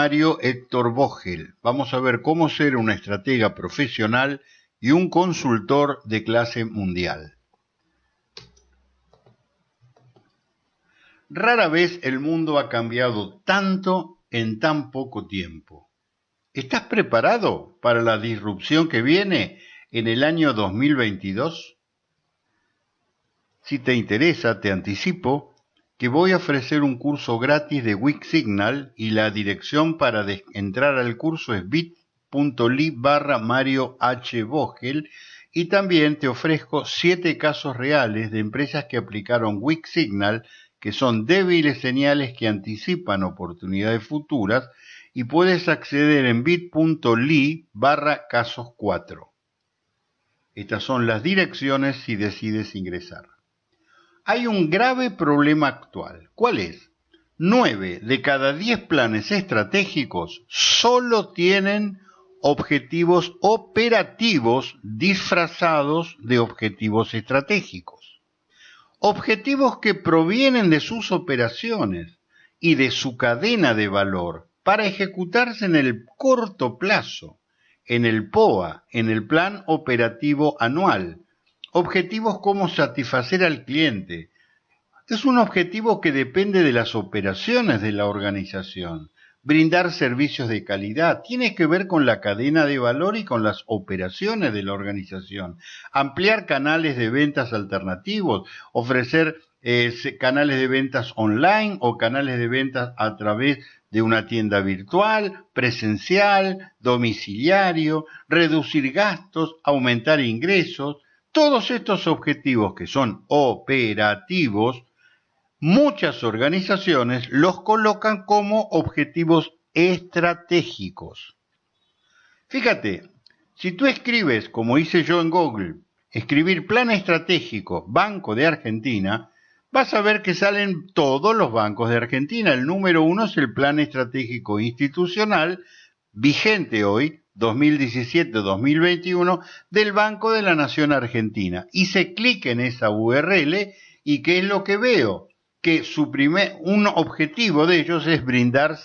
Mario Héctor Vogel. Vamos a ver cómo ser una estratega profesional y un consultor de clase mundial. Rara vez el mundo ha cambiado tanto en tan poco tiempo. ¿Estás preparado para la disrupción que viene en el año 2022? Si te interesa, te anticipo que voy a ofrecer un curso gratis de Wix-Signal y la dirección para entrar al curso es bit.ly barra Mario H. Vogel y también te ofrezco siete casos reales de empresas que aplicaron Wix-Signal que son débiles señales que anticipan oportunidades futuras y puedes acceder en bit.ly barra casos 4. Estas son las direcciones si decides ingresar. Hay un grave problema actual. ¿Cuál es? 9 de cada 10 planes estratégicos solo tienen objetivos operativos disfrazados de objetivos estratégicos objetivos que provienen de sus operaciones y de su cadena de valor para ejecutarse en el corto plazo, en el POA, en el Plan Operativo Anual. Objetivos como satisfacer al cliente. Es un objetivo que depende de las operaciones de la organización brindar servicios de calidad, tiene que ver con la cadena de valor y con las operaciones de la organización, ampliar canales de ventas alternativos, ofrecer eh, canales de ventas online o canales de ventas a través de una tienda virtual, presencial, domiciliario, reducir gastos, aumentar ingresos, todos estos objetivos que son operativos muchas organizaciones los colocan como objetivos estratégicos. Fíjate, si tú escribes, como hice yo en Google, escribir plan estratégico Banco de Argentina, vas a ver que salen todos los bancos de Argentina. El número uno es el plan estratégico institucional vigente hoy, 2017-2021, del Banco de la Nación Argentina. Hice clic en esa URL y ¿qué es lo que veo? que su primer, un objetivo de ellos es brindar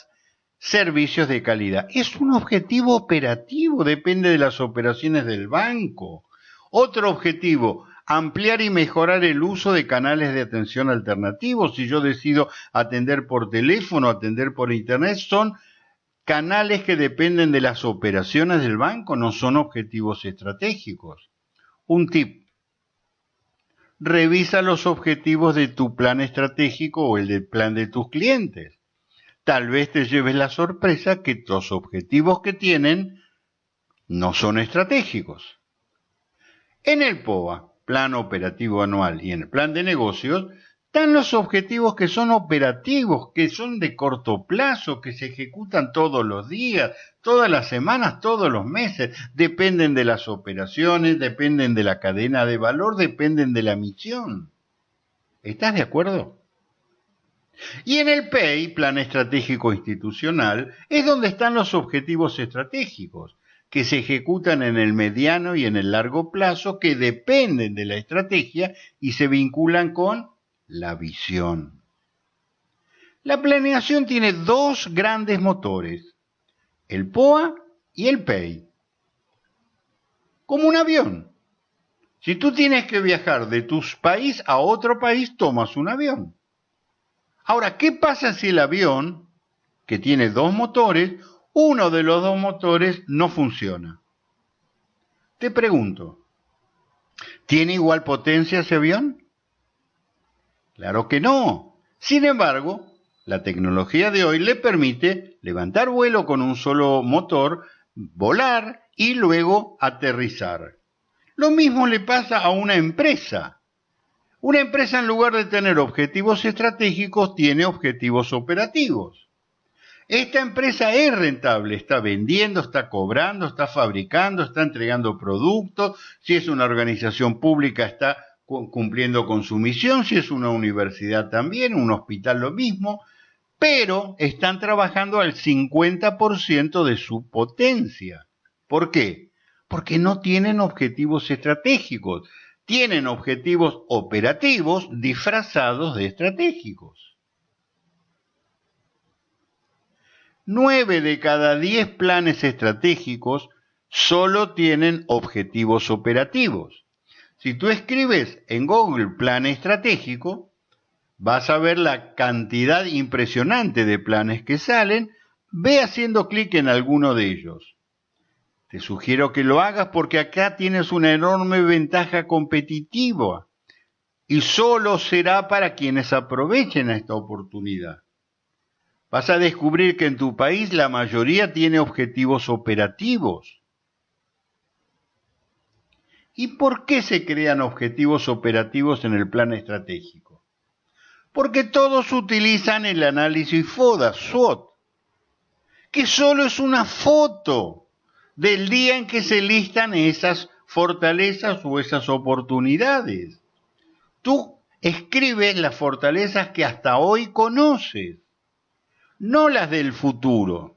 servicios de calidad. Es un objetivo operativo, depende de las operaciones del banco. Otro objetivo, ampliar y mejorar el uso de canales de atención alternativos. Si yo decido atender por teléfono, atender por internet, son canales que dependen de las operaciones del banco, no son objetivos estratégicos. Un tip, revisa los objetivos de tu plan estratégico o el del plan de tus clientes. Tal vez te lleves la sorpresa que los objetivos que tienen no son estratégicos. En el POA, Plan Operativo Anual, y en el Plan de Negocios, están los objetivos que son operativos, que son de corto plazo, que se ejecutan todos los días, todas las semanas, todos los meses. Dependen de las operaciones, dependen de la cadena de valor, dependen de la misión. ¿Estás de acuerdo? Y en el PEI, Plan Estratégico Institucional, es donde están los objetivos estratégicos, que se ejecutan en el mediano y en el largo plazo, que dependen de la estrategia y se vinculan con la visión. La planeación tiene dos grandes motores, el POA y el PEI. Como un avión. Si tú tienes que viajar de tu país a otro país, tomas un avión. Ahora, ¿qué pasa si el avión, que tiene dos motores, uno de los dos motores no funciona? Te pregunto, ¿tiene igual potencia ese avión? Claro que no. Sin embargo, la tecnología de hoy le permite levantar vuelo con un solo motor, volar y luego aterrizar. Lo mismo le pasa a una empresa. Una empresa en lugar de tener objetivos estratégicos tiene objetivos operativos. Esta empresa es rentable, está vendiendo, está cobrando, está fabricando, está entregando productos. Si es una organización pública, está cumpliendo con su misión, si es una universidad también, un hospital lo mismo, pero están trabajando al 50% de su potencia. ¿Por qué? Porque no tienen objetivos estratégicos, tienen objetivos operativos disfrazados de estratégicos. Nueve de cada diez planes estratégicos solo tienen objetivos operativos. Si tú escribes en Google plan estratégico, vas a ver la cantidad impresionante de planes que salen, ve haciendo clic en alguno de ellos. Te sugiero que lo hagas porque acá tienes una enorme ventaja competitiva y solo será para quienes aprovechen esta oportunidad. Vas a descubrir que en tu país la mayoría tiene objetivos operativos. ¿Y por qué se crean objetivos operativos en el plan estratégico? Porque todos utilizan el análisis FODA, SWOT, que solo es una foto del día en que se listan esas fortalezas o esas oportunidades. Tú escribes las fortalezas que hasta hoy conoces, no las del futuro.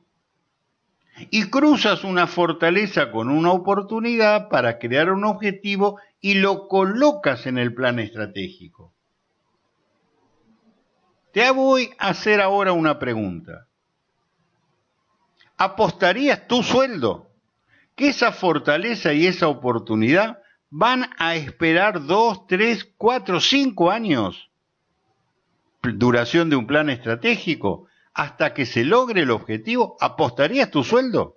Y cruzas una fortaleza con una oportunidad para crear un objetivo y lo colocas en el plan estratégico. Te voy a hacer ahora una pregunta. ¿Apostarías tu sueldo que esa fortaleza y esa oportunidad van a esperar dos, tres, cuatro, cinco años, duración de un plan estratégico, hasta que se logre el objetivo, ¿apostarías tu sueldo?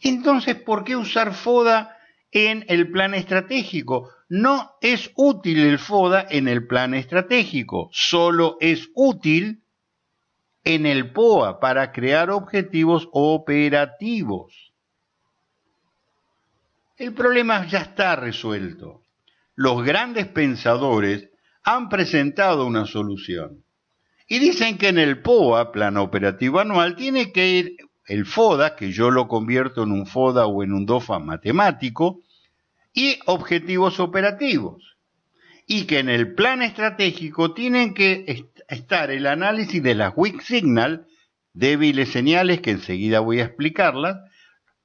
Entonces, ¿por qué usar FODA en el plan estratégico? No es útil el FODA en el plan estratégico, solo es útil en el POA para crear objetivos operativos. El problema ya está resuelto. Los grandes pensadores han presentado una solución. Y dicen que en el POA, Plan Operativo Anual, tiene que ir el FODA, que yo lo convierto en un FODA o en un DOFA matemático, y objetivos operativos. Y que en el plan estratégico tienen que estar el análisis de las weak signal, débiles señales que enseguida voy a explicarlas,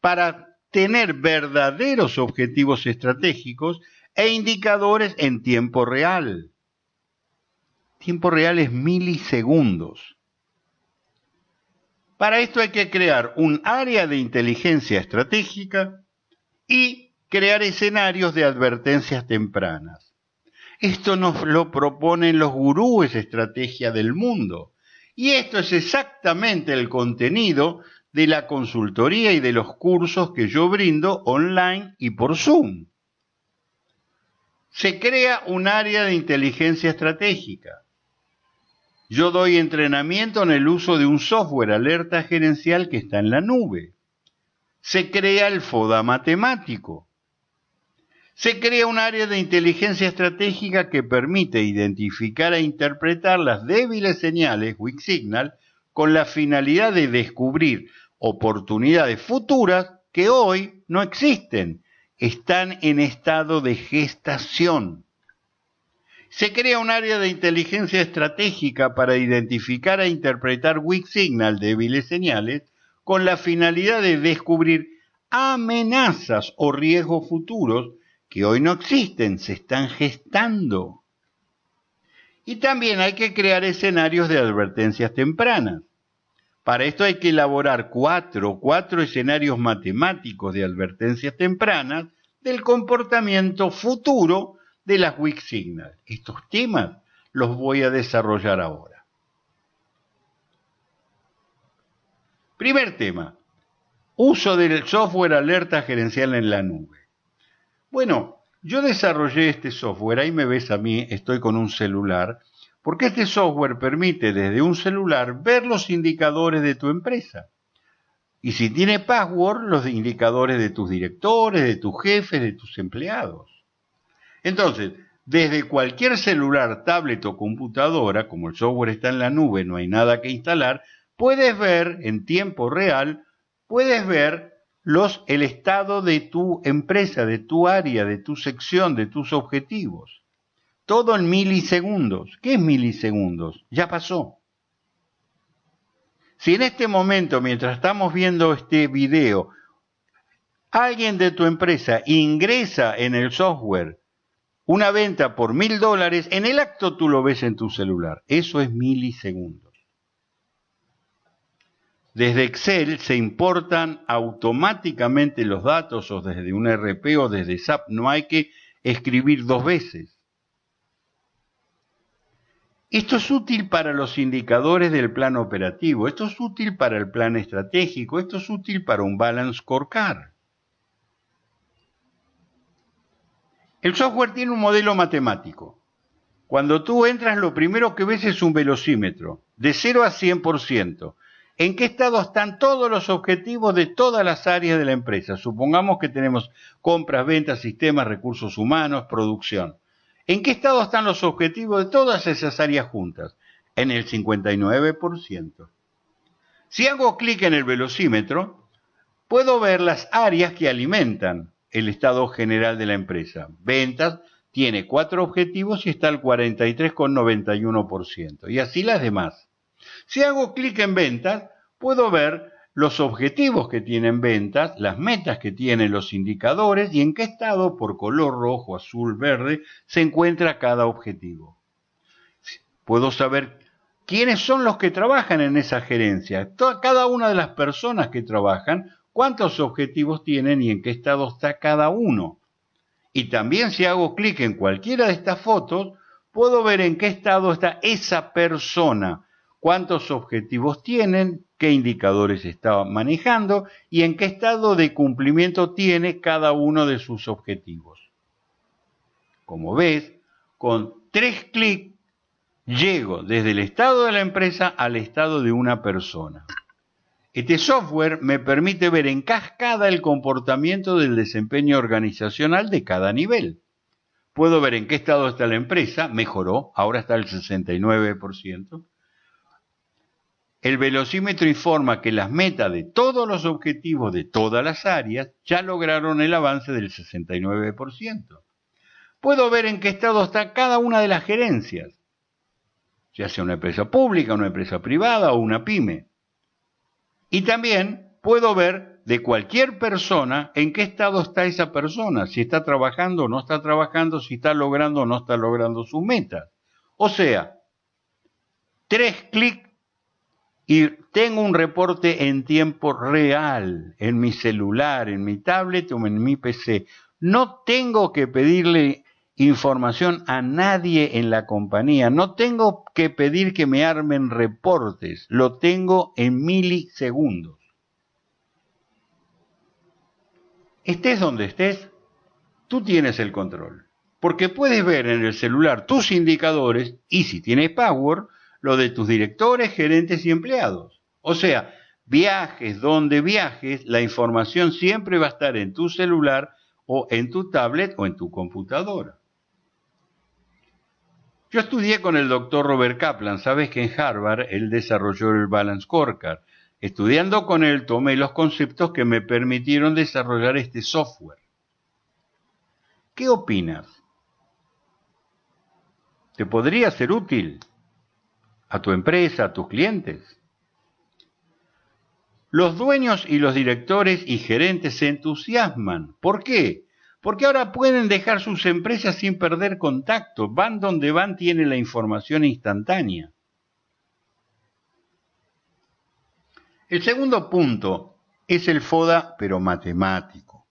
para tener verdaderos objetivos estratégicos e indicadores en tiempo real. Tiempo real es milisegundos. Para esto hay que crear un área de inteligencia estratégica y crear escenarios de advertencias tempranas. Esto nos lo proponen los gurúes estrategia del mundo. Y esto es exactamente el contenido de la consultoría y de los cursos que yo brindo online y por Zoom. Se crea un área de inteligencia estratégica. Yo doy entrenamiento en el uso de un software alerta gerencial que está en la nube. Se crea el FODA matemático. Se crea un área de inteligencia estratégica que permite identificar e interpretar las débiles señales Weak Signal con la finalidad de descubrir oportunidades futuras que hoy no existen, están en estado de gestación. Se crea un área de inteligencia estratégica para identificar e interpretar weak signal, débiles señales, con la finalidad de descubrir amenazas o riesgos futuros que hoy no existen, se están gestando. Y también hay que crear escenarios de advertencias tempranas. Para esto hay que elaborar cuatro, cuatro escenarios matemáticos de advertencias tempranas del comportamiento futuro de las weak signals. Estos temas los voy a desarrollar ahora. Primer tema, uso del software alerta gerencial en la nube. Bueno, yo desarrollé este software, ahí me ves a mí, estoy con un celular, porque este software permite desde un celular ver los indicadores de tu empresa. Y si tiene password, los indicadores de tus directores, de tus jefes, de tus empleados. Entonces, desde cualquier celular, tablet o computadora, como el software está en la nube, no hay nada que instalar, puedes ver en tiempo real, puedes ver los, el estado de tu empresa, de tu área, de tu sección, de tus objetivos. Todo en milisegundos. ¿Qué es milisegundos? Ya pasó. Si en este momento, mientras estamos viendo este video, alguien de tu empresa ingresa en el software una venta por mil dólares, en el acto tú lo ves en tu celular. Eso es milisegundos. Desde Excel se importan automáticamente los datos o desde un RP o desde SAP. No hay que escribir dos veces. Esto es útil para los indicadores del plan operativo, esto es útil para el plan estratégico, esto es útil para un balance scorecard. El software tiene un modelo matemático. Cuando tú entras, lo primero que ves es un velocímetro, de 0 a 100%. ¿En qué estado están todos los objetivos de todas las áreas de la empresa? Supongamos que tenemos compras, ventas, sistemas, recursos humanos, producción. ¿En qué estado están los objetivos de todas esas áreas juntas? En el 59%. Si hago clic en el velocímetro, puedo ver las áreas que alimentan el estado general de la empresa. Ventas tiene cuatro objetivos y está al 43,91%. Y así las demás. Si hago clic en ventas, puedo ver los objetivos que tienen ventas, las metas que tienen los indicadores y en qué estado, por color rojo, azul, verde, se encuentra cada objetivo. Puedo saber quiénes son los que trabajan en esa gerencia, cada una de las personas que trabajan, cuántos objetivos tienen y en qué estado está cada uno. Y también si hago clic en cualquiera de estas fotos, puedo ver en qué estado está esa persona, cuántos objetivos tienen, qué indicadores está manejando y en qué estado de cumplimiento tiene cada uno de sus objetivos. Como ves, con tres clics llego desde el estado de la empresa al estado de una persona. Este software me permite ver en cascada el comportamiento del desempeño organizacional de cada nivel. Puedo ver en qué estado está la empresa, mejoró, ahora está al 69%. El velocímetro informa que las metas de todos los objetivos de todas las áreas ya lograron el avance del 69%. Puedo ver en qué estado está cada una de las gerencias, ya sea una empresa pública, una empresa privada o una pyme. Y también puedo ver de cualquier persona en qué estado está esa persona, si está trabajando o no está trabajando, si está logrando o no está logrando sus metas. O sea, tres clics y tengo un reporte en tiempo real en mi celular, en mi tablet o en mi PC. No tengo que pedirle información a nadie en la compañía, no tengo que pedir que me armen reportes, lo tengo en milisegundos. Estés donde estés, tú tienes el control, porque puedes ver en el celular tus indicadores y si tienes Power, lo de tus directores, gerentes y empleados. O sea, viajes donde viajes, la información siempre va a estar en tu celular o en tu tablet o en tu computadora. Yo estudié con el doctor Robert Kaplan, sabes que en Harvard él desarrolló el Balance Scorecard. Estudiando con él tomé los conceptos que me permitieron desarrollar este software. ¿Qué opinas? ¿Te podría ser útil? a tu empresa, a tus clientes. Los dueños y los directores y gerentes se entusiasman. ¿Por qué? Porque ahora pueden dejar sus empresas sin perder contacto. Van donde van, tienen la información instantánea. El segundo punto es el FODA, pero matemático.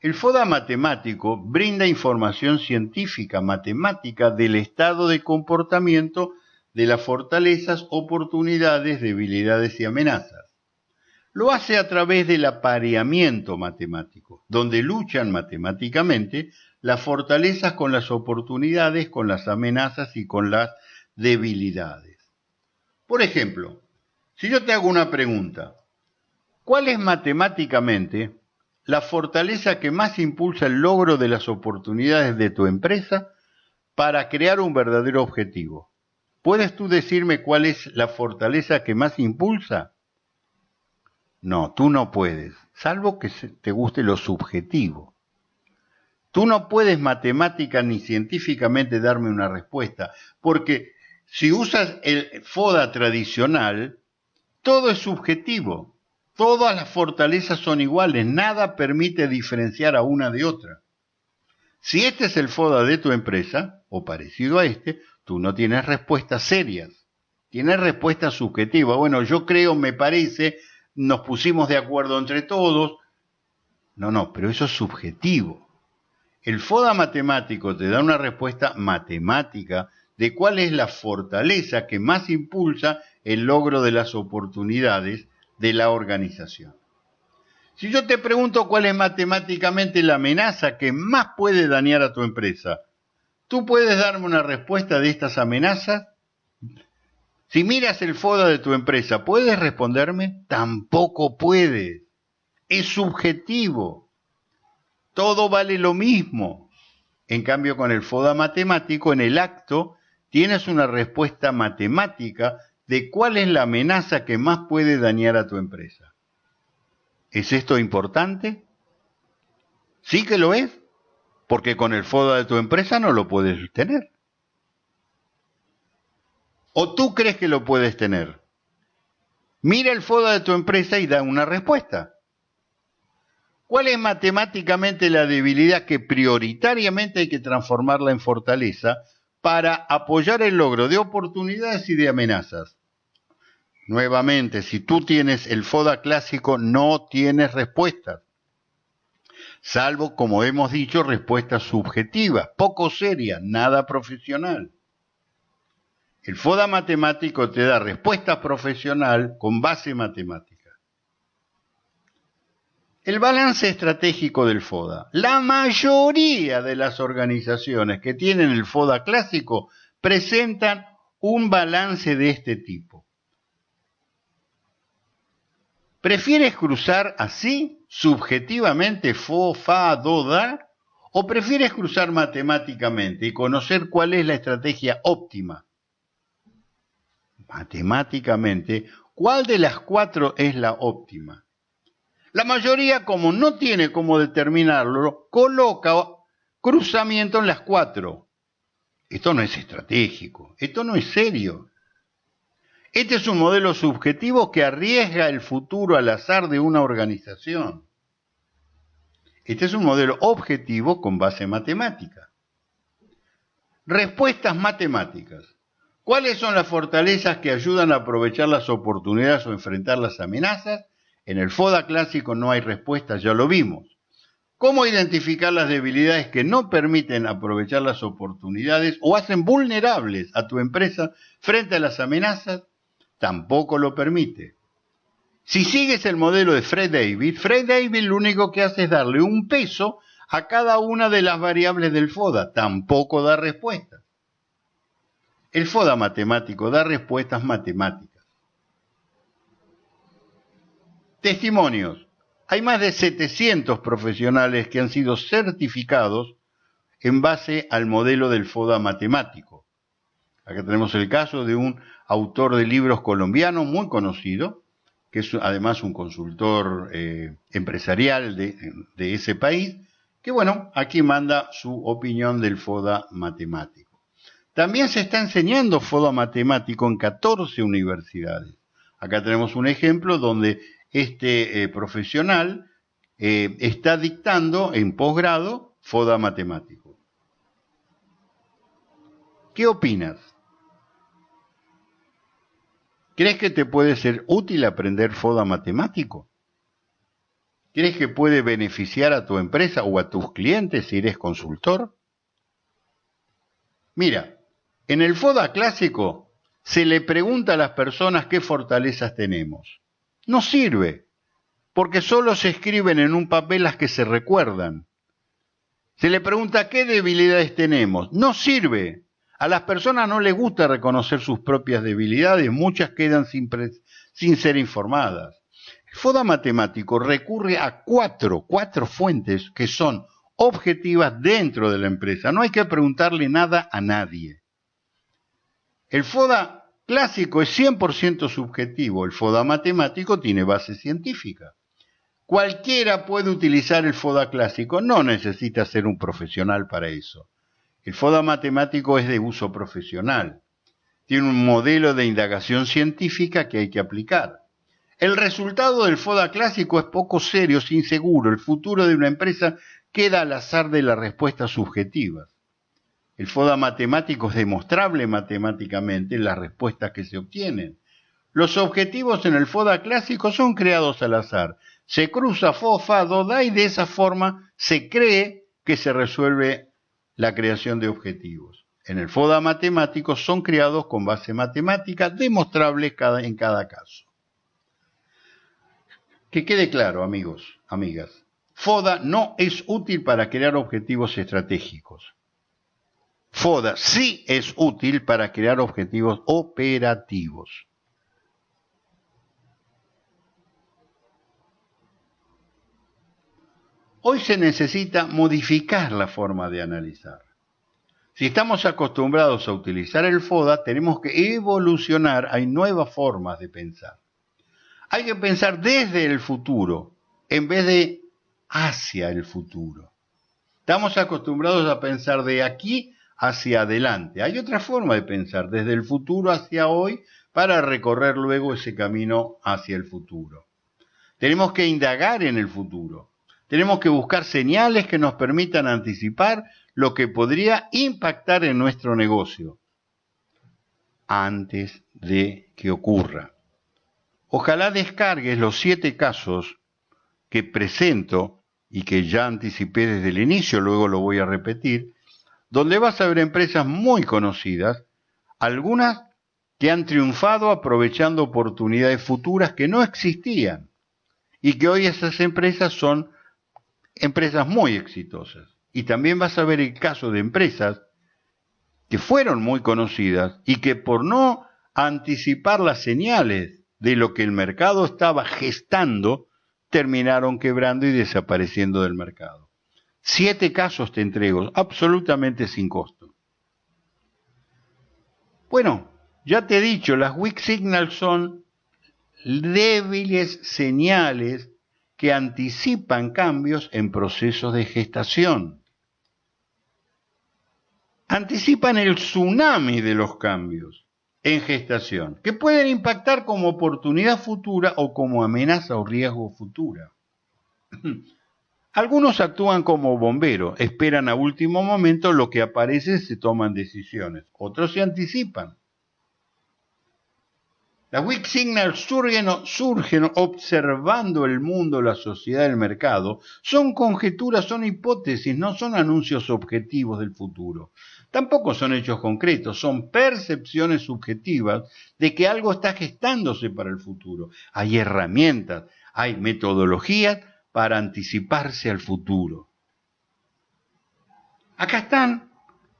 El FODA matemático brinda información científica matemática del estado de comportamiento de las fortalezas, oportunidades, debilidades y amenazas. Lo hace a través del apareamiento matemático, donde luchan matemáticamente las fortalezas con las oportunidades, con las amenazas y con las debilidades. Por ejemplo, si yo te hago una pregunta, ¿cuál es matemáticamente la fortaleza que más impulsa el logro de las oportunidades de tu empresa para crear un verdadero objetivo? ¿Puedes tú decirme cuál es la fortaleza que más impulsa? No, tú no puedes, salvo que te guste lo subjetivo. Tú no puedes matemática ni científicamente darme una respuesta, porque si usas el FODA tradicional, todo es subjetivo. Todas las fortalezas son iguales, nada permite diferenciar a una de otra. Si este es el FODA de tu empresa, o parecido a este, Tú no tienes respuestas serias. tiene respuesta subjetiva. Bueno, yo creo, me parece, nos pusimos de acuerdo entre todos. No, no, pero eso es subjetivo. El FODA matemático te da una respuesta matemática de cuál es la fortaleza que más impulsa el logro de las oportunidades de la organización. Si yo te pregunto cuál es matemáticamente la amenaza que más puede dañar a tu empresa, ¿tú puedes darme una respuesta de estas amenazas? Si miras el FODA de tu empresa, ¿puedes responderme? Tampoco puedes. Es subjetivo. Todo vale lo mismo. En cambio, con el FODA matemático, en el acto, tienes una respuesta matemática de cuál es la amenaza que más puede dañar a tu empresa. ¿Es esto importante? Sí que lo es, porque con el FODA de tu empresa no lo puedes tener. ¿O tú crees que lo puedes tener? Mira el FODA de tu empresa y da una respuesta. ¿Cuál es matemáticamente la debilidad que prioritariamente hay que transformarla en fortaleza para apoyar el logro de oportunidades y de amenazas? Nuevamente, si tú tienes el FODA clásico, no tienes respuestas. Salvo, como hemos dicho, respuestas subjetivas, poco serias, nada profesional. El FODA matemático te da respuesta profesional con base matemática. El balance estratégico del FODA. La mayoría de las organizaciones que tienen el FODA clásico presentan un balance de este tipo. ¿Prefieres cruzar así, subjetivamente, fo, fa, do, da? ¿O prefieres cruzar matemáticamente y conocer cuál es la estrategia óptima? Matemáticamente, ¿cuál de las cuatro es la óptima? La mayoría, como no tiene cómo determinarlo, coloca cruzamiento en las cuatro. Esto no es estratégico, esto no es serio. Este es un modelo subjetivo que arriesga el futuro al azar de una organización. Este es un modelo objetivo con base matemática. Respuestas matemáticas. ¿Cuáles son las fortalezas que ayudan a aprovechar las oportunidades o enfrentar las amenazas? En el FODA clásico no hay respuestas, ya lo vimos. ¿Cómo identificar las debilidades que no permiten aprovechar las oportunidades o hacen vulnerables a tu empresa frente a las amenazas? tampoco lo permite. Si sigues el modelo de Fred David, Fred David lo único que hace es darle un peso a cada una de las variables del FODA, tampoco da respuestas. El FODA matemático da respuestas matemáticas. Testimonios. Hay más de 700 profesionales que han sido certificados en base al modelo del FODA matemático. Acá tenemos el caso de un autor de libros colombiano muy conocido, que es además un consultor eh, empresarial de, de ese país, que bueno, aquí manda su opinión del FODA matemático. También se está enseñando FODA matemático en 14 universidades. Acá tenemos un ejemplo donde este eh, profesional eh, está dictando en posgrado FODA matemático. ¿Qué opinas? ¿Crees que te puede ser útil aprender FODA matemático? ¿Crees que puede beneficiar a tu empresa o a tus clientes si eres consultor? Mira, en el FODA clásico se le pregunta a las personas qué fortalezas tenemos. No sirve, porque solo se escriben en un papel las que se recuerdan. Se le pregunta qué debilidades tenemos. No sirve, a las personas no les gusta reconocer sus propias debilidades, muchas quedan sin, sin ser informadas. El FODA matemático recurre a cuatro, cuatro fuentes que son objetivas dentro de la empresa. No hay que preguntarle nada a nadie. El FODA clásico es 100% subjetivo, el FODA matemático tiene base científica. Cualquiera puede utilizar el FODA clásico, no necesita ser un profesional para eso. El FODA matemático es de uso profesional. Tiene un modelo de indagación científica que hay que aplicar. El resultado del FODA clásico es poco serio, es inseguro. El futuro de una empresa queda al azar de las respuestas subjetivas. El FODA matemático es demostrable matemáticamente las respuestas que se obtienen. Los objetivos en el FODA clásico son creados al azar. Se cruza FO, FA, DO, DA y de esa forma se cree que se resuelve la creación de objetivos. En el FODA matemático son creados con base matemática demostrable en cada caso. Que quede claro, amigos, amigas. FODA no es útil para crear objetivos estratégicos. FODA sí es útil para crear objetivos operativos. Hoy se necesita modificar la forma de analizar. Si estamos acostumbrados a utilizar el FODA, tenemos que evolucionar. Hay nuevas formas de pensar. Hay que pensar desde el futuro en vez de hacia el futuro. Estamos acostumbrados a pensar de aquí hacia adelante. Hay otra forma de pensar, desde el futuro hacia hoy, para recorrer luego ese camino hacia el futuro. Tenemos que indagar en el futuro. Tenemos que buscar señales que nos permitan anticipar lo que podría impactar en nuestro negocio antes de que ocurra. Ojalá descargues los siete casos que presento y que ya anticipé desde el inicio, luego lo voy a repetir, donde vas a ver empresas muy conocidas, algunas que han triunfado aprovechando oportunidades futuras que no existían y que hoy esas empresas son empresas muy exitosas. Y también vas a ver el caso de empresas que fueron muy conocidas y que por no anticipar las señales de lo que el mercado estaba gestando, terminaron quebrando y desapareciendo del mercado. Siete casos te entrego, absolutamente sin costo. Bueno, ya te he dicho, las weak signals son débiles señales que anticipan cambios en procesos de gestación. Anticipan el tsunami de los cambios en gestación, que pueden impactar como oportunidad futura o como amenaza o riesgo futura. Algunos actúan como bomberos, esperan a último momento lo que aparece se toman decisiones. Otros se anticipan. Las weak signals surgen, surgen, observando el mundo, la sociedad, el mercado. Son conjeturas, son hipótesis, no son anuncios objetivos del futuro. Tampoco son hechos concretos, son percepciones subjetivas de que algo está gestándose para el futuro. Hay herramientas, hay metodologías para anticiparse al futuro. Acá están.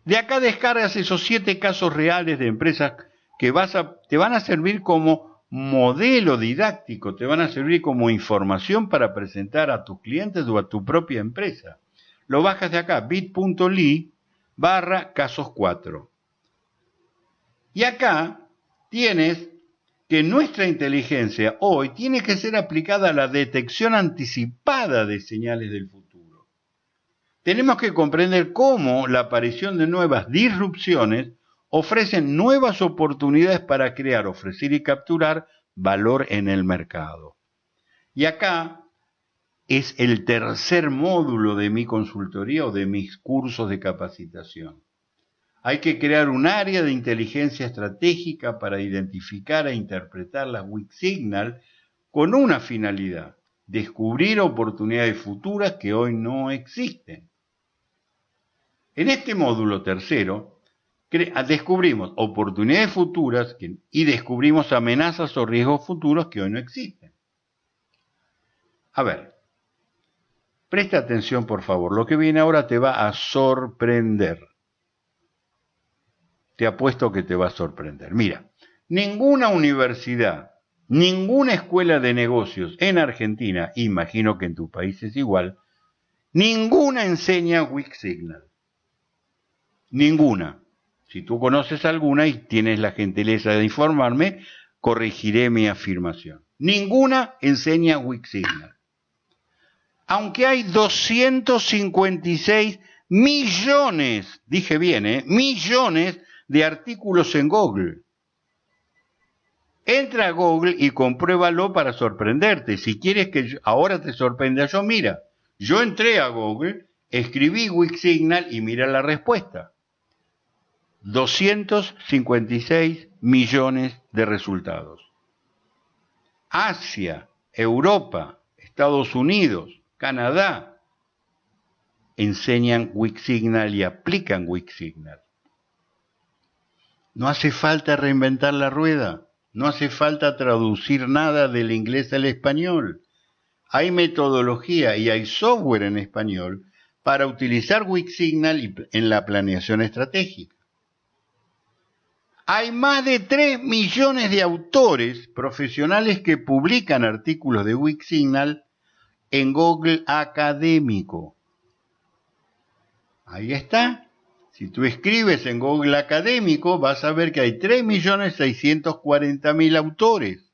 De acá descargas esos siete casos reales de empresas que vas a, te van a servir como modelo didáctico, te van a servir como información para presentar a tus clientes o a tu propia empresa. Lo bajas de acá, bit.ly barra casos 4. Y acá tienes que nuestra inteligencia hoy tiene que ser aplicada a la detección anticipada de señales del futuro. Tenemos que comprender cómo la aparición de nuevas disrupciones ofrecen nuevas oportunidades para crear, ofrecer y capturar valor en el mercado. Y acá es el tercer módulo de mi consultoría o de mis cursos de capacitación. Hay que crear un área de inteligencia estratégica para identificar e interpretar las weak signal con una finalidad, descubrir oportunidades futuras que hoy no existen. En este módulo tercero, descubrimos oportunidades futuras y descubrimos amenazas o riesgos futuros que hoy no existen. A ver, presta atención por favor, lo que viene ahora te va a sorprender te apuesto que te va a sorprender. Mira, ninguna universidad, ninguna escuela de negocios en Argentina, imagino que en tu país es igual, ninguna enseña Weak Signal. Ninguna. Si tú conoces alguna y tienes la gentileza de informarme, corregiré mi afirmación. Ninguna enseña Weak Signal. Aunque hay 256 millones, dije bien, ¿eh? millones de artículos en Google. Entra a Google y compruébalo para sorprenderte. Si quieres que ahora te sorprenda yo, mira, yo entré a Google, escribí Wix Signal y mira la respuesta. 256 millones de resultados. Asia, Europa, Estados Unidos, Canadá, enseñan Wixsignal y aplican Wixsignal. No hace falta reinventar la rueda, no hace falta traducir nada del inglés al español. Hay metodología y hay software en español para utilizar Wixsignal en la planeación estratégica. Hay más de 3 millones de autores profesionales que publican artículos de Wixsignal en Google Académico. Ahí está. Si tú escribes en Google Académico, vas a ver que hay 3.640.000 autores.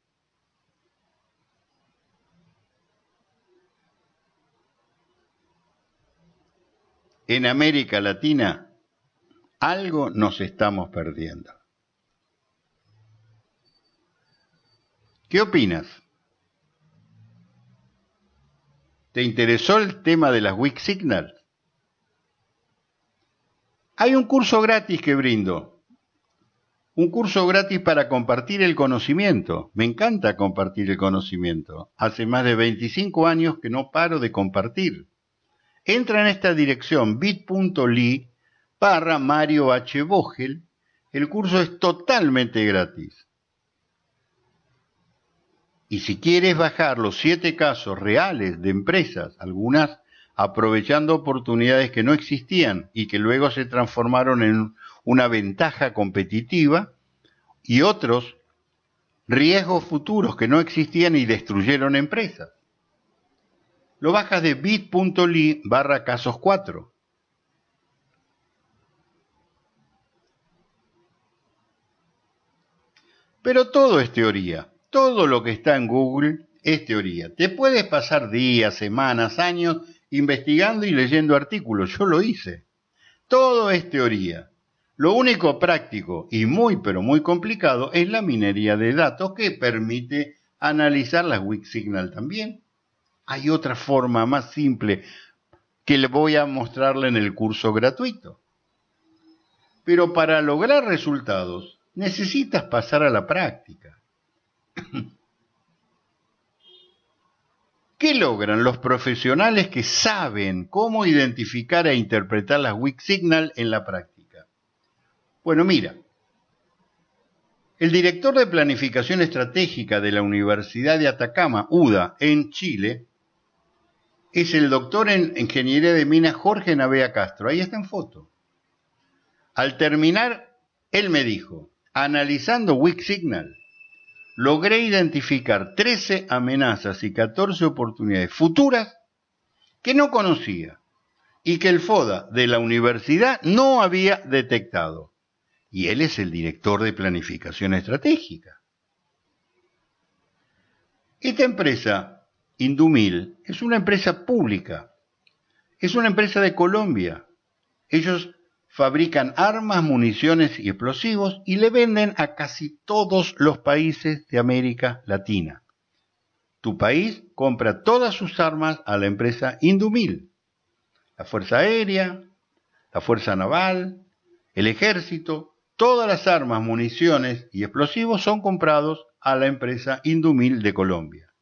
En América Latina, algo nos estamos perdiendo. ¿Qué opinas? ¿Te interesó el tema de las Weak Signals? Hay un curso gratis que brindo. Un curso gratis para compartir el conocimiento. Me encanta compartir el conocimiento. Hace más de 25 años que no paro de compartir. Entra en esta dirección bit.ly barra Mario H. Vogel. El curso es totalmente gratis. Y si quieres bajar los siete casos reales de empresas, algunas aprovechando oportunidades que no existían y que luego se transformaron en una ventaja competitiva, y otros riesgos futuros que no existían y destruyeron empresas. Lo bajas de bit.ly barra casos 4. Pero todo es teoría. Todo lo que está en Google es teoría. Te puedes pasar días, semanas, años investigando y leyendo artículos. Yo lo hice. Todo es teoría. Lo único práctico y muy pero muy complicado es la minería de datos que permite analizar las Weak Signal también. Hay otra forma más simple que le voy a mostrarle en el curso gratuito. Pero para lograr resultados necesitas pasar a la práctica. ¿Qué logran los profesionales que saben cómo identificar e interpretar las weak signal en la práctica? Bueno, mira, el director de planificación estratégica de la Universidad de Atacama, UDA, en Chile, es el doctor en Ingeniería de Minas Jorge Navea Castro. Ahí está en foto. Al terminar, él me dijo, analizando weak signal, logré identificar 13 amenazas y 14 oportunidades futuras que no conocía y que el FODA de la universidad no había detectado. Y él es el director de planificación estratégica. Esta empresa, Indumil, es una empresa pública, es una empresa de Colombia. Ellos fabrican armas, municiones y explosivos y le venden a casi todos los países de América Latina. Tu país compra todas sus armas a la empresa Indumil, la Fuerza Aérea, la Fuerza Naval, el Ejército, todas las armas, municiones y explosivos son comprados a la empresa Indumil de Colombia.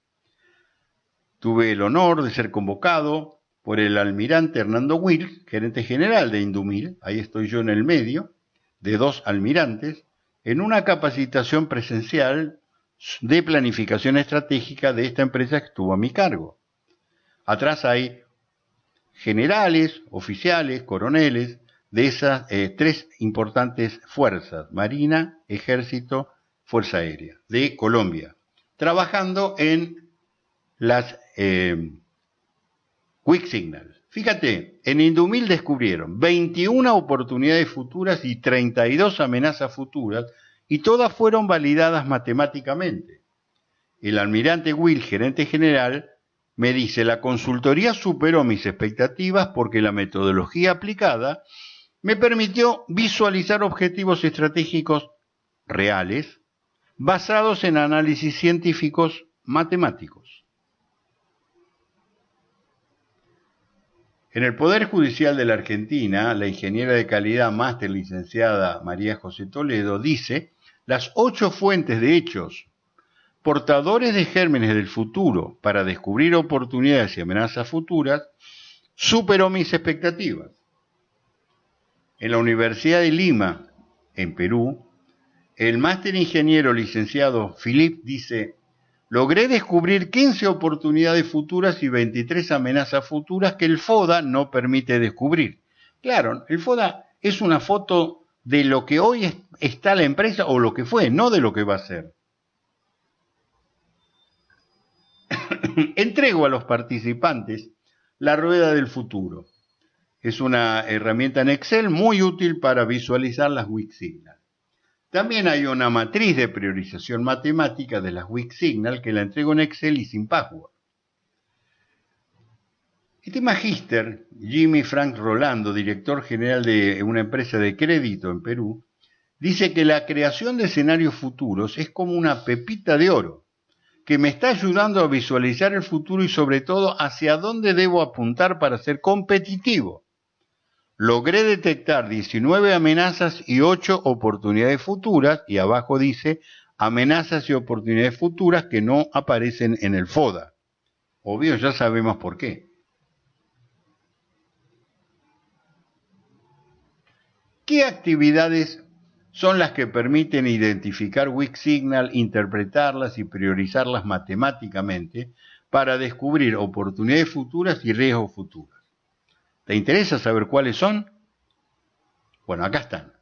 Tuve el honor de ser convocado por el almirante Hernando Will, gerente general de Indumil, ahí estoy yo en el medio, de dos almirantes, en una capacitación presencial de planificación estratégica de esta empresa que estuvo a mi cargo. Atrás hay generales, oficiales, coroneles de esas eh, tres importantes fuerzas, Marina, Ejército, Fuerza Aérea, de Colombia, trabajando en las eh, Quick Signal. Fíjate, en Indumil descubrieron 21 oportunidades futuras y 32 amenazas futuras y todas fueron validadas matemáticamente. El almirante Will, gerente general, me dice, la consultoría superó mis expectativas porque la metodología aplicada me permitió visualizar objetivos estratégicos reales basados en análisis científicos matemáticos. En el Poder Judicial de la Argentina, la ingeniera de calidad máster licenciada María José Toledo dice las ocho fuentes de hechos portadores de gérmenes del futuro para descubrir oportunidades y amenazas futuras superó mis expectativas. En la Universidad de Lima, en Perú, el máster ingeniero licenciado Philip dice, logré descubrir 15 oportunidades futuras y 23 amenazas futuras que el FODA no permite descubrir. Claro, el FODA es una foto de lo que hoy está la empresa o lo que fue, no de lo que va a ser. Entrego a los participantes la rueda del futuro. Es una herramienta en Excel muy útil para visualizar las Signal. También hay una matriz de priorización matemática de las Weak Signal que la entrego en Excel y sin password. Este magíster, Jimmy Frank Rolando, director general de una empresa de crédito en Perú, dice que la creación de escenarios futuros es como una pepita de oro que me está ayudando a visualizar el futuro y sobre todo hacia dónde debo apuntar para ser competitivo. Logré detectar 19 amenazas y 8 oportunidades futuras y abajo dice amenazas y oportunidades futuras que no aparecen en el FODA. Obvio, ya sabemos por qué. ¿Qué actividades son las que permiten identificar weak signal, interpretarlas y priorizarlas matemáticamente para descubrir oportunidades futuras y riesgos futuros. ¿Te interesa saber cuáles son? Bueno, acá están.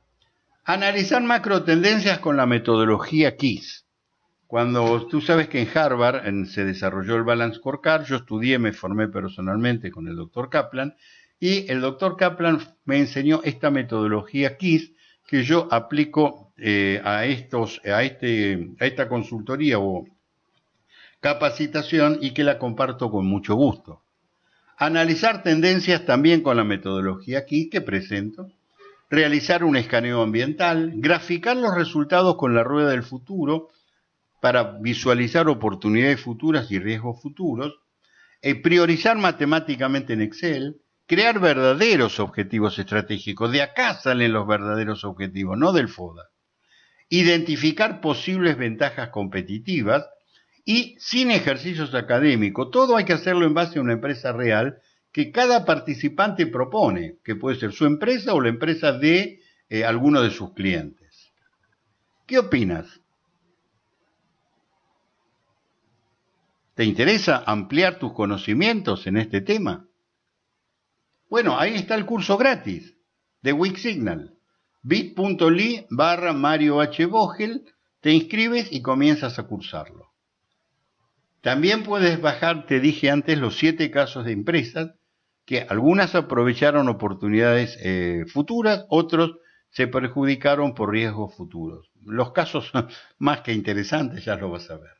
Analizar macro tendencias con la metodología KISS. Cuando tú sabes que en Harvard se desarrolló el Balance Scorecard, yo estudié, me formé personalmente con el doctor Kaplan y el doctor Kaplan me enseñó esta metodología KISS que yo aplico eh, a, estos, este, a esta consultoría o capacitación y que la comparto con mucho gusto. Analizar tendencias también con la metodología aquí que presento. Realizar un escaneo ambiental, graficar los resultados con la rueda del futuro para visualizar oportunidades futuras y riesgos futuros, eh, priorizar matemáticamente en Excel, crear verdaderos objetivos estratégicos. De acá salen los verdaderos objetivos, no del FODA. Identificar posibles ventajas competitivas y sin ejercicios académicos. Todo hay que hacerlo en base a una empresa real que cada participante propone, que puede ser su empresa o la empresa de eh, alguno de sus clientes. ¿Qué opinas? ¿Te interesa ampliar tus conocimientos en este tema? Bueno, ahí está el curso gratis de Weak Signal. bit.ly barra Mario H. Vogel, te inscribes y comienzas a cursarlo. También puedes bajar, te dije antes, los siete casos de empresas que algunas aprovecharon oportunidades eh, futuras, otros se perjudicaron por riesgos futuros. Los casos más que interesantes, ya lo vas a ver.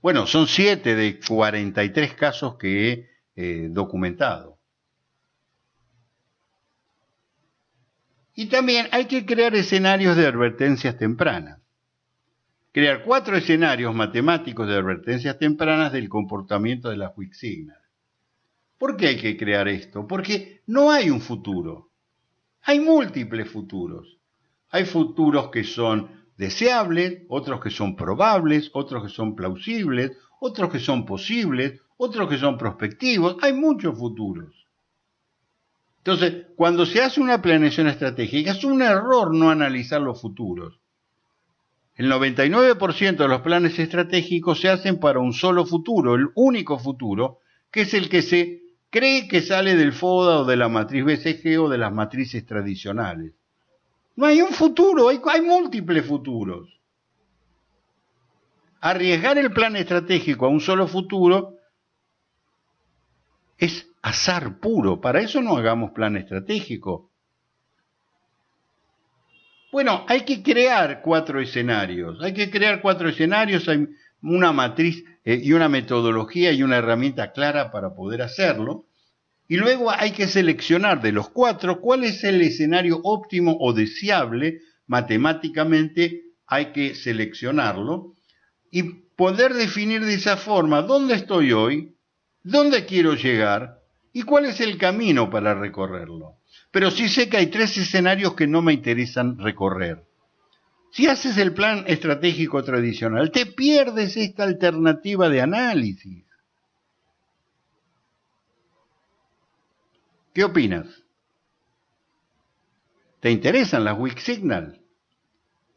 Bueno, son siete de 43 casos que he eh, documentado. Y también hay que crear escenarios de advertencias tempranas. Crear cuatro escenarios matemáticos de advertencias tempranas del comportamiento de Weak Signal. ¿Por qué hay que crear esto? Porque no hay un futuro. Hay múltiples futuros. Hay futuros que son deseables, otros que son probables, otros que son plausibles, otros que son posibles, otros que son prospectivos. Hay muchos futuros. Entonces, cuando se hace una planeación estratégica, es un error no analizar los futuros. El 99% de los planes estratégicos se hacen para un solo futuro, el único futuro, que es el que se cree que sale del FODA o de la matriz BCG o de las matrices tradicionales. No hay un futuro, hay, hay múltiples futuros. Arriesgar el plan estratégico a un solo futuro es azar puro. Para eso no hagamos plan estratégico. Bueno, hay que crear cuatro escenarios. Hay que crear cuatro escenarios. Hay una matriz eh, y una metodología y una herramienta clara para poder hacerlo. Y luego hay que seleccionar de los cuatro cuál es el escenario óptimo o deseable matemáticamente. Hay que seleccionarlo y poder definir de esa forma dónde estoy hoy, dónde quiero llegar ¿Y cuál es el camino para recorrerlo? Pero sí sé que hay tres escenarios que no me interesan recorrer. Si haces el plan estratégico tradicional, te pierdes esta alternativa de análisis. ¿Qué opinas? ¿Te interesan las Weak Signal?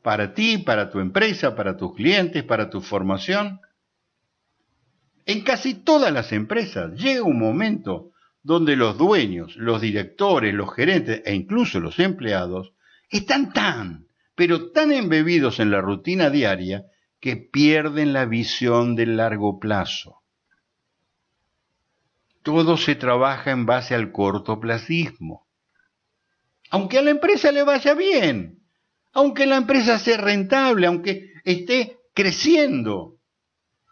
Para ti, para tu empresa, para tus clientes, para tu formación. En casi todas las empresas llega un momento donde los dueños, los directores, los gerentes e incluso los empleados están tan, pero tan embebidos en la rutina diaria que pierden la visión del largo plazo. Todo se trabaja en base al cortoplacismo. Aunque a la empresa le vaya bien, aunque la empresa sea rentable, aunque esté creciendo,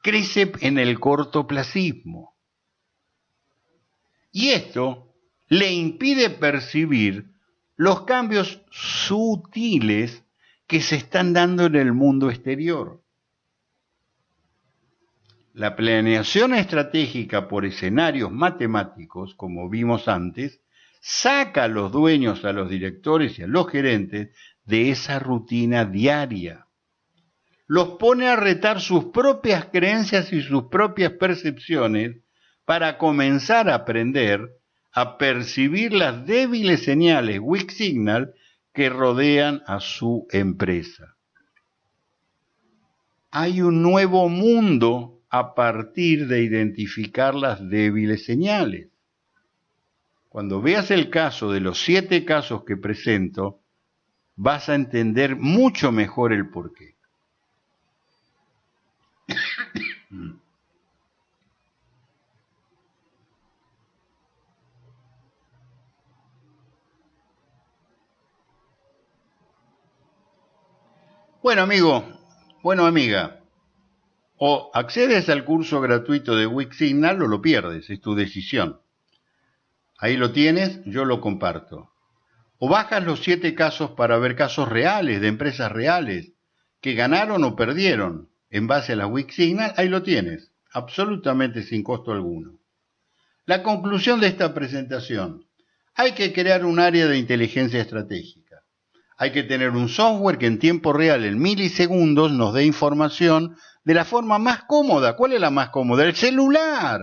crece en el cortoplacismo. Y esto le impide percibir los cambios sutiles que se están dando en el mundo exterior. La planeación estratégica por escenarios matemáticos, como vimos antes, saca a los dueños, a los directores y a los gerentes de esa rutina diaria. Los pone a retar sus propias creencias y sus propias percepciones para comenzar a aprender a percibir las débiles señales weak signal que rodean a su empresa. Hay un nuevo mundo a partir de identificar las débiles señales. Cuando veas el caso de los siete casos que presento, vas a entender mucho mejor el porqué. Bueno, amigo, bueno, amiga, o accedes al curso gratuito de Wixsignal o lo pierdes, es tu decisión. Ahí lo tienes, yo lo comparto. O bajas los siete casos para ver casos reales, de empresas reales, que ganaron o perdieron en base a la Wixsignal, ahí lo tienes, absolutamente sin costo alguno. La conclusión de esta presentación, hay que crear un área de inteligencia estratégica hay que tener un software que en tiempo real, en milisegundos, nos dé información de la forma más cómoda. ¿Cuál es la más cómoda? El celular.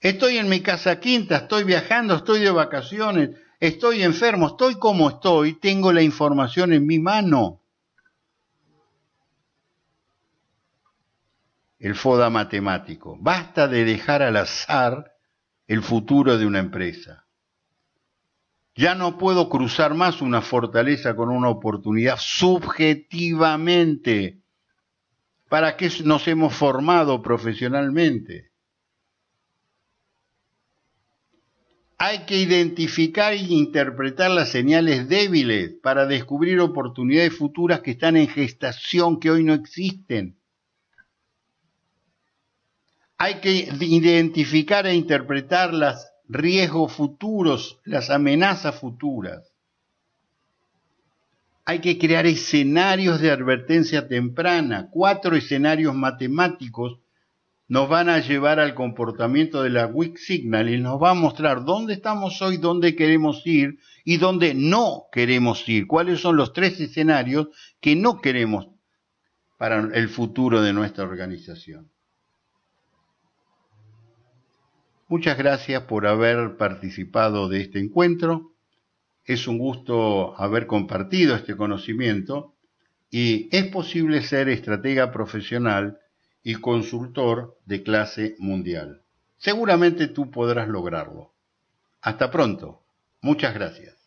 Estoy en mi casa quinta, estoy viajando, estoy de vacaciones, estoy enfermo, estoy como estoy, tengo la información en mi mano. El FODA matemático. Basta de dejar al azar el futuro de una empresa. Ya no puedo cruzar más una fortaleza con una oportunidad subjetivamente. ¿Para qué nos hemos formado profesionalmente? Hay que identificar e interpretar las señales débiles para descubrir oportunidades futuras que están en gestación, que hoy no existen. Hay que identificar e interpretar las riesgos futuros, las amenazas futuras. Hay que crear escenarios de advertencia temprana. Cuatro escenarios matemáticos nos van a llevar al comportamiento de la weak signal y nos va a mostrar dónde estamos hoy, dónde queremos ir y dónde no queremos ir. Cuáles son los tres escenarios que no queremos para el futuro de nuestra organización. Muchas gracias por haber participado de este encuentro. Es un gusto haber compartido este conocimiento y es posible ser estratega profesional y consultor de clase mundial. Seguramente tú podrás lograrlo. Hasta pronto. Muchas gracias.